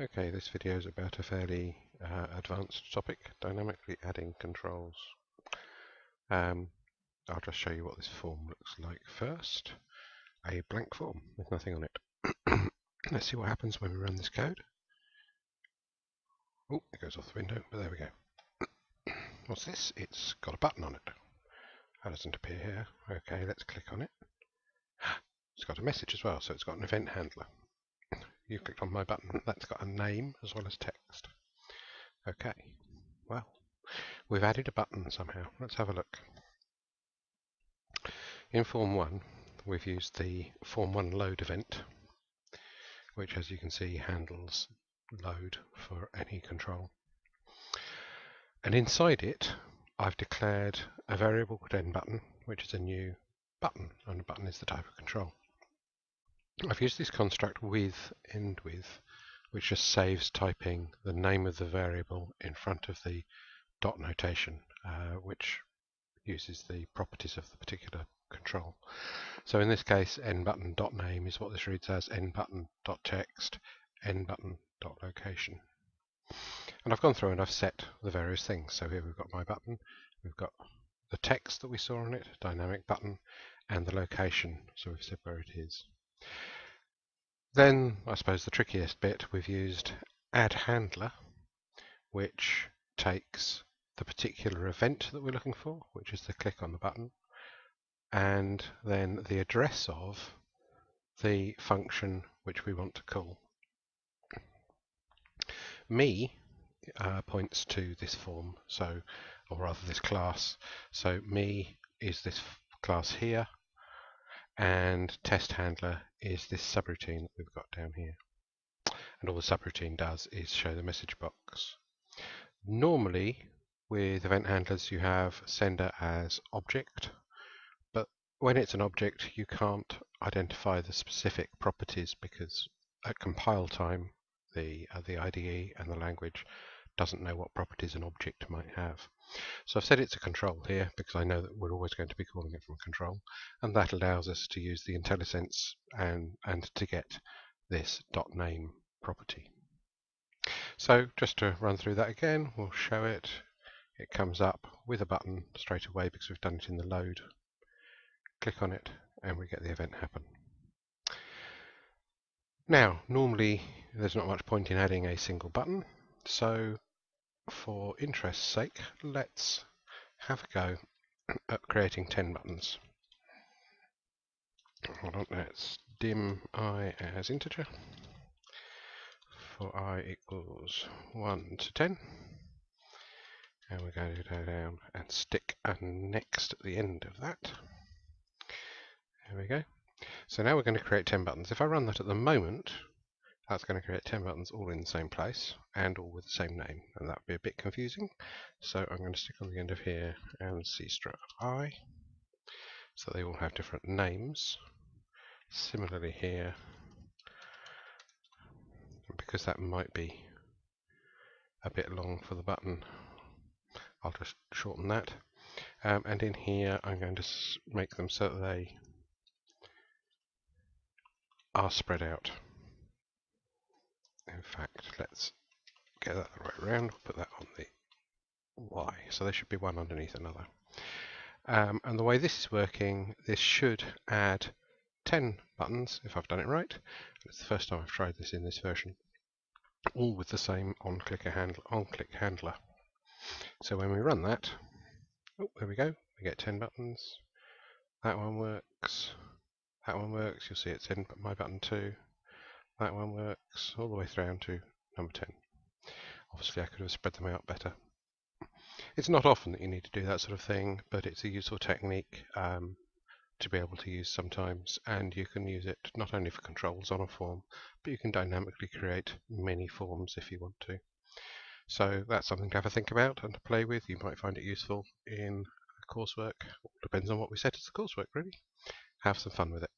Okay, this video is about a fairly uh, advanced topic, dynamically adding controls. Um, I'll just show you what this form looks like first. A blank form with nothing on it. Let's see what happens when we run this code. Oh, it goes off the window, but there we go. What's this? It's got a button on it. That doesn't appear here. Okay, let's click on it. It's got a message as well, so it's got an event handler you clicked on my button. That's got a name as well as text. Okay, well, we've added a button somehow. Let's have a look. In Form 1, we've used the Form 1 load event, which as you can see handles load for any control. And inside it, I've declared a variable called endButton, which is a new button, and a button is the type of control. I've used this construct with end with, which just saves typing the name of the variable in front of the dot notation, uh, which uses the properties of the particular control. So in this case, endButton dot name is what this reads as endButton dot text, endButton dot location. And I've gone through and I've set the various things. So here we've got my button, we've got the text that we saw on it, dynamic button, and the location, so we've said where it is. Then, I suppose the trickiest bit, we've used add handler, which takes the particular event that we're looking for, which is the click on the button, and then the address of the function which we want to call. Me uh, points to this form, so or rather this class. So me is this class here, and test handler is this subroutine that we've got down here. And all the subroutine does is show the message box. Normally, with event handlers, you have sender as object, but when it's an object, you can't identify the specific properties because at compile time, the, uh, the IDE and the language doesn't know what properties an object might have. So I've set it to control here because I know that we're always going to be calling it from control and that allows us to use the IntelliSense and, and to get this dot name property. So just to run through that again, we'll show it. It comes up with a button straight away because we've done it in the load. Click on it and we get the event happen. Now, normally there's not much point in adding a single button, so for interest's sake, let's have a go at creating 10 buttons. Hold on, let's dim i as integer for i equals 1 to 10. And we're going to go down and stick a next at the end of that. There we go. So now we're going to create 10 buttons. If I run that at the moment, that's going to create 10 buttons all in the same place and all with the same name and that would be a bit confusing. So I'm going to stick on the end of here and CStr I. So they all have different names. Similarly here because that might be a bit long for the button I'll just shorten that. Um, and in here I'm going to make them so that they are spread out fact, let's get that the right round. Put that on the Y. So there should be one underneath another. Um, and the way this is working, this should add 10 buttons, if I've done it right. It's the first time I've tried this in this version. All with the same on-click handler, on -click handler. So when we run that, oh, there we go, we get 10 buttons. That one works. That one works. You'll see it's in my button too. That one works all the way through to number 10. Obviously I could have spread them out better. It's not often that you need to do that sort of thing, but it's a useful technique um, to be able to use sometimes, and you can use it not only for controls on a form, but you can dynamically create many forms if you want to. So that's something to have a think about and to play with. You might find it useful in coursework. Depends on what we set as the coursework, really. Have some fun with it.